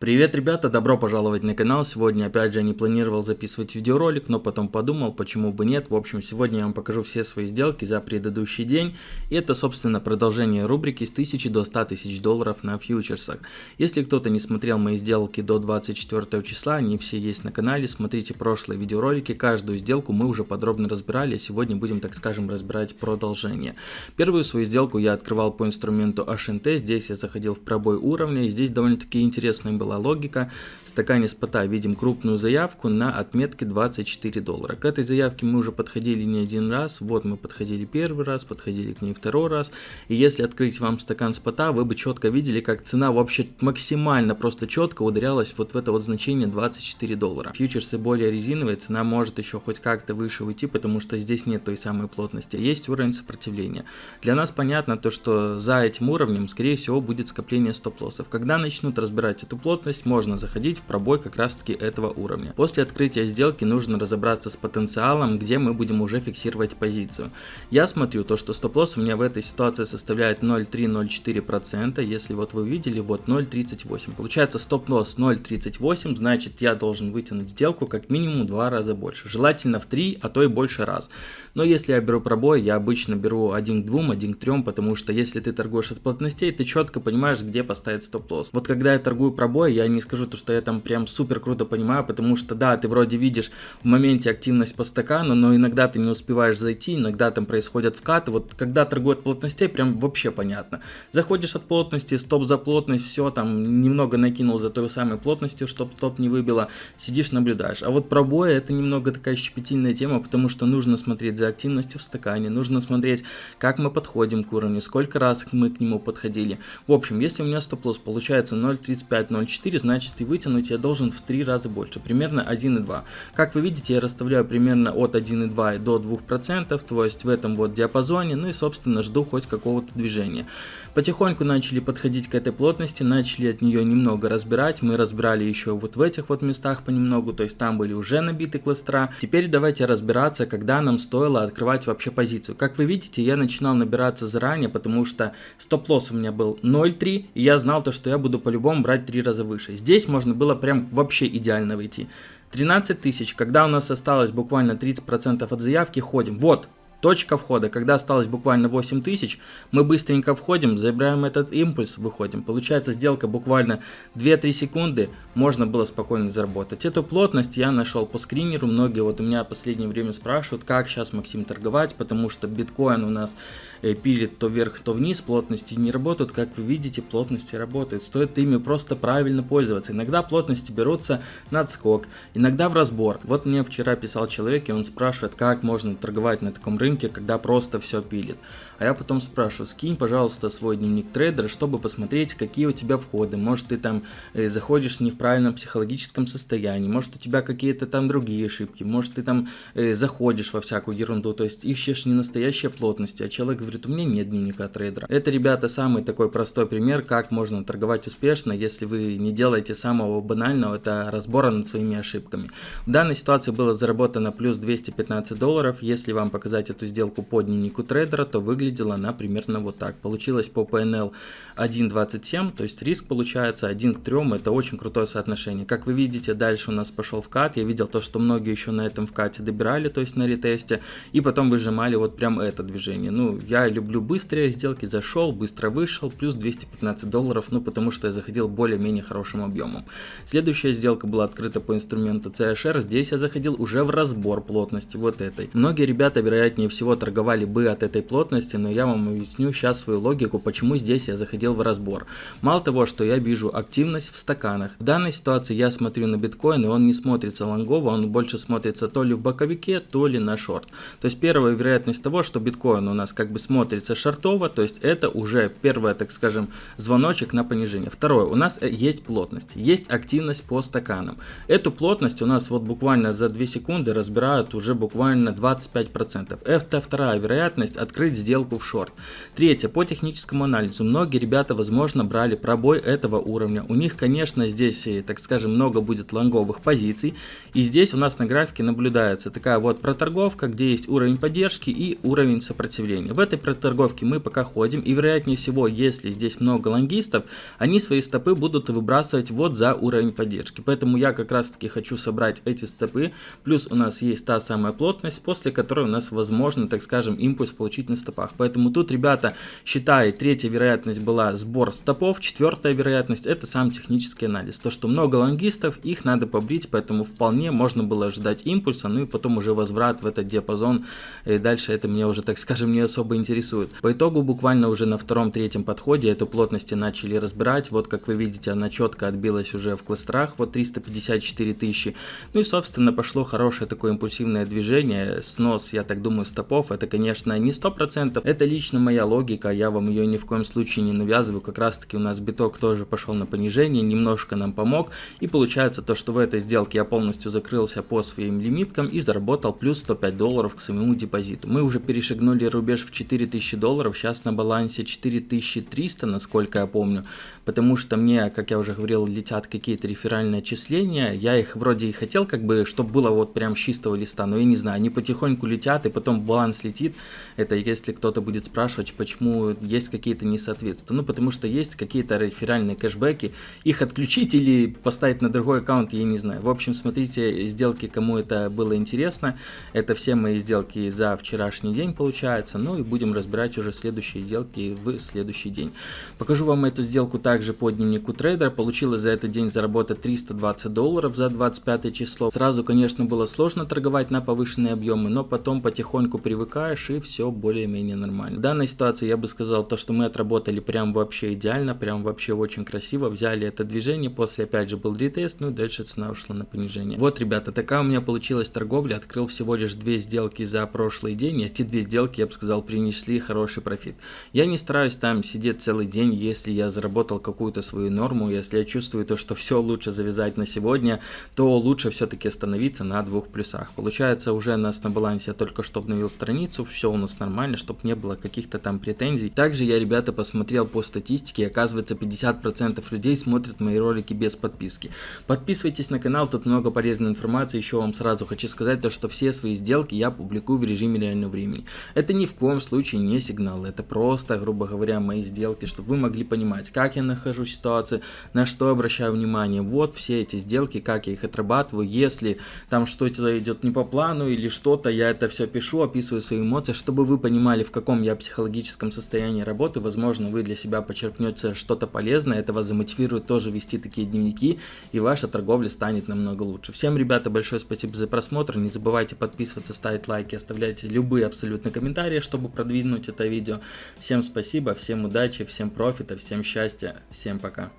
Привет, ребята, добро пожаловать на канал. Сегодня, опять же, не планировал записывать видеоролик, но потом подумал, почему бы нет. В общем, сегодня я вам покажу все свои сделки за предыдущий день. И это, собственно, продолжение рубрики с 1000 до 100 тысяч долларов на фьючерсах. Если кто-то не смотрел мои сделки до 24 числа, они все есть на канале, смотрите прошлые видеоролики. Каждую сделку мы уже подробно разбирали, сегодня будем, так скажем, разбирать продолжение. Первую свою сделку я открывал по инструменту HNT. Здесь я заходил в пробой уровня, и здесь довольно-таки интересная была была логика. В стакане спота видим крупную заявку на отметке 24 доллара. К этой заявке мы уже подходили не один раз. Вот мы подходили первый раз, подходили к ней второй раз. И если открыть вам стакан спота, вы бы четко видели, как цена вообще максимально просто четко ударялась вот в это вот значение 24 доллара. Фьючерсы более резиновые, цена может еще хоть как-то выше уйти, потому что здесь нет той самой плотности. Есть уровень сопротивления. Для нас понятно то, что за этим уровнем, скорее всего, будет скопление стоп-лоссов. Когда начнут разбирать эту плотность, плотность, можно заходить в пробой как раз таки этого уровня. После открытия сделки нужно разобраться с потенциалом, где мы будем уже фиксировать позицию. Я смотрю то, что стоп-лосс у меня в этой ситуации составляет 0,3-0,4%, если вот вы видели, вот 0,38. Получается стоп-лосс 0,38, значит я должен вытянуть сделку как минимум два раза больше, желательно в 3, а то и больше раз. Но если я беру пробой, я обычно беру 1 к 2, 1 к 3, потому что если ты торгуешь от плотностей, ты четко понимаешь, где поставить стоп-лосс. Вот когда я торгую пробой, я не скажу то, что я там прям супер круто понимаю, потому что да, ты вроде видишь в моменте активность по стакану, но иногда ты не успеваешь зайти, иногда там происходят вкаты. Вот когда торгуют плотностей, прям вообще понятно. Заходишь от плотности, стоп за плотность, все, там немного накинул за той самой плотностью, чтобы стоп не выбило, сидишь наблюдаешь. А вот пробои это немного такая щепетильная тема, потому что нужно смотреть за активностью в стакане, нужно смотреть, как мы подходим к уровню, сколько раз мы к нему подходили. В общем, если у меня стоп-лосс получается 0.35-0.4, 4, значит и вытянуть я должен в 3 раза больше, примерно 1,2. Как вы видите, я расставляю примерно от 1,2 до 2%, то есть в этом вот диапазоне, ну и собственно жду хоть какого-то движения. Потихоньку начали подходить к этой плотности, начали от нее немного разбирать, мы разбирали еще вот в этих вот местах понемногу, то есть там были уже набиты кластера. Теперь давайте разбираться, когда нам стоило открывать вообще позицию. Как вы видите, я начинал набираться заранее, потому что стоп-лосс у меня был 0,3, и я знал то, что я буду по-любому брать 3 раза выше. Здесь можно было прям вообще идеально выйти. 13 тысяч, когда у нас осталось буквально 30% от заявки, ходим. Вот, Точка входа, когда осталось буквально 8 тысяч, мы быстренько входим, забираем этот импульс, выходим. Получается сделка буквально 2-3 секунды, можно было спокойно заработать. Эту плотность я нашел по скринеру, многие вот у меня в последнее время спрашивают, как сейчас Максим торговать, потому что биткоин у нас э, пилит то вверх, то вниз, плотности не работают, как вы видите, плотности работают. Стоит ими просто правильно пользоваться. Иногда плотности берутся на отскок, иногда в разбор. Вот мне вчера писал человек, и он спрашивает, как можно торговать на таком рынке, рынке, когда просто все пилит. А я потом спрашиваю, скинь, пожалуйста, свой дневник трейдера, чтобы посмотреть, какие у тебя входы. Может, ты там э, заходишь не в правильном психологическом состоянии, может, у тебя какие-то там другие ошибки, может, ты там э, заходишь во всякую ерунду, то есть ищешь не настоящие плотности, а человек говорит, у меня нет дневника трейдера. Это, ребята, самый такой простой пример, как можно торговать успешно, если вы не делаете самого банального, это разбора над своими ошибками. В данной ситуации было заработано плюс 215 долларов, если вам показать эту сделку по дневнику трейдера, то выглядела она примерно вот так. Получилось по PNL 1.27, то есть риск получается 1 к 3, это очень крутое соотношение. Как вы видите, дальше у нас пошел вкат, я видел то, что многие еще на этом вкате добирали, то есть на ретесте, и потом выжимали вот прям это движение. Ну, я люблю быстрые сделки, зашел, быстро вышел, плюс 215 долларов, ну, потому что я заходил более-менее хорошим объемом. Следующая сделка была открыта по инструменту CHR, здесь я заходил уже в разбор плотности вот этой. Многие ребята, вероятнее всего, торговали бы от этой плотности, но я вам объясню сейчас свою логику, почему здесь я заходил в разбор. Мало того, что я вижу активность в стаканах. В данной ситуации я смотрю на биткоин, и он не смотрится лонгово, он больше смотрится то ли в боковике, то ли на шорт. То есть первая вероятность того, что биткоин у нас как бы смотрится шортово, то есть это уже первое, так скажем, звоночек на понижение. Второе, у нас э, есть плотность, есть активность по стаканам. Эту плотность у нас вот буквально за 2 секунды разбирают уже буквально 25%. Это вторая вероятность открыть сделку в шорт. Третье, по техническому анализу. Многие ребята, возможно, брали пробой этого уровня. У них, конечно, здесь, э, так скажем, много будет лонговых позиций. И здесь у нас на графике наблюдается такая вот проторговка, где есть уровень поддержки и уровень сопротивления. В этой проторговке мы пока ходим. И вероятнее всего, если здесь много лонгистов, они свои стопы будут выбрасывать вот за уровень поддержки. Поэтому я как раз таки хочу собрать эти стопы. Плюс у нас есть та самая плотность, после которой у нас возможно, так скажем, импульс получить на стопах. Поэтому тут, ребята, считай, третья вероятность была сбор стопов, четвертая вероятность это сам технический анализ. То, что много лонгистов, их надо побрить, поэтому вполне можно было ожидать импульса, ну и потом уже возврат в этот диапазон. И дальше это меня уже, так скажем, не особо интересует. По итогу буквально уже на втором-третьем подходе эту плотности начали разбирать. Вот как вы видите, она четко отбилась уже в кластерах, вот 354 тысячи. Ну и собственно пошло хорошее такое импульсивное движение, снос, я так думаю, стопов. Это, конечно, не 100%, это лично моя логика, я вам ее ни в коем случае не навязываю. Как раз таки у нас биток тоже пошел на понижение, немножко нам помог. И получается то, что в этой сделке я полностью закрылся по своим лимиткам и заработал плюс 105 долларов к своему депозиту. Мы уже перешагнули рубеж в 4000 долларов, сейчас на балансе 4300, насколько я помню. Потому что мне, как я уже говорил, летят какие-то реферальные отчисления. Я их вроде и хотел, как бы, чтобы было вот прям с чистого листа, но я не знаю, они потихоньку летят, и потом баланс летит. Это если кто-то будет спрашивать, почему есть какие-то несоответствия. Ну, потому что есть какие-то реферальные кэшбэки, их отключить или поставить на другой аккаунт, я не знаю. В общем, смотрите сделки, кому это было интересно. Это все мои сделки за вчерашний день получается. Ну и будем разбирать уже следующие сделки в следующий день. Покажу вам эту сделку также по дневнику трейдера. Получилось за этот день заработать 320 долларов за 25 число. Сразу, конечно, было сложно торговать на повышенные объемы, но потом потихоньку привыкаешь и все более-менее нормально. В данной ситуации я бы сказал то, что мы отработали прям вообще идеально, прям вообще очень красиво. Взяли это движение, после опять же был ретест, ну и дальше цена ушла на понижение. Вот, ребята, такая у меня получилась торговля. Открыл всего лишь две сделки за прошлый день. Эти две сделки, я бы сказал, принесли хороший профит. Я не стараюсь там сидеть целый день, если я заработал какую-то свою норму, если я чувствую то, что все лучше завязать на сегодня, то лучше все-таки остановиться на двух плюсах. Получается, уже нас на балансе только что обновил страницу, все у нас нормально, чтобы не было каких-то там претензий. Также я, ребята, посмотрел по статистике, оказывается 50% людей смотрят мои ролики без подписки. Подписывайтесь на канал, тут много полезной информации, еще вам сразу хочу сказать то, что все свои сделки я публикую в режиме реального времени. Это ни в коем случае не сигнал, это просто, грубо говоря, мои сделки, чтобы вы могли понимать, как я нахожусь в ситуации, на что обращаю внимание. Вот все эти сделки, как я их отрабатываю, если там что-то идет не по плану или что-то, я это все пишу, описываю свои эмоции, чтобы вы понимали, в каком я психологическом состоянии работы. Возможно, вы для себя почерпнете что-то полезное, это вас замотивирует тоже вести такие дневники, и ваша торговля станет намного лучше. Всем, ребята, большое спасибо за просмотр. Не забывайте подписываться, ставить лайки, оставляйте любые абсолютно комментарии, чтобы продвинуть это видео. Всем спасибо, всем удачи, всем профита, всем счастья, всем пока.